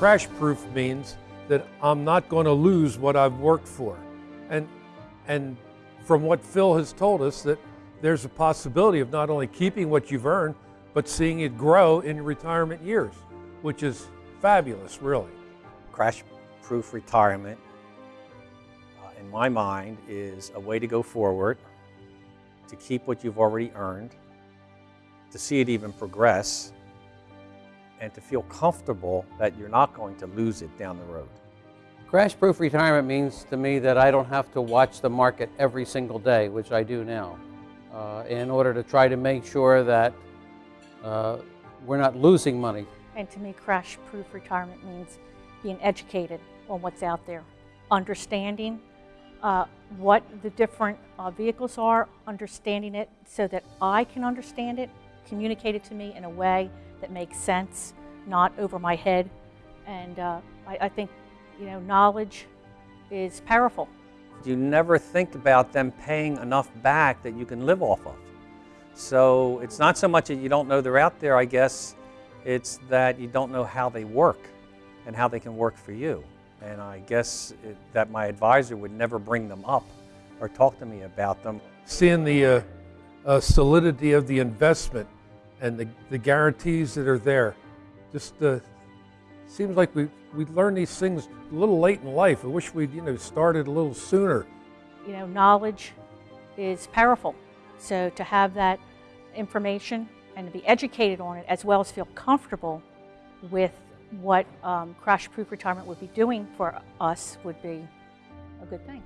crash proof means that I'm not going to lose what I've worked for. And, and from what Phil has told us, that there's a possibility of not only keeping what you've earned, but seeing it grow in retirement years, which is fabulous, really. Crash proof retirement, uh, in my mind, is a way to go forward, to keep what you've already earned, to see it even progress, and to feel comfortable that you're not going to lose it down the road. Crash proof retirement means to me that I don't have to watch the market every single day, which I do now, uh, in order to try to make sure that uh, we're not losing money. And to me, crash proof retirement means being educated on what's out there, understanding uh, what the different uh, vehicles are, understanding it so that I can understand it, communicate it to me in a way that makes sense, not over my head. And uh, I, I think, you know, knowledge is powerful. You never think about them paying enough back that you can live off of. So it's not so much that you don't know they're out there, I guess, it's that you don't know how they work and how they can work for you. And I guess it, that my advisor would never bring them up or talk to me about them. Seeing the uh, uh, solidity of the investment and the, the guarantees that are there, just uh, seems like we, we learn these things a little late in life. I wish we'd you know, started a little sooner. You know, knowledge is powerful. So to have that information and to be educated on it as well as feel comfortable with what um, crash proof retirement would be doing for us would be a good thing.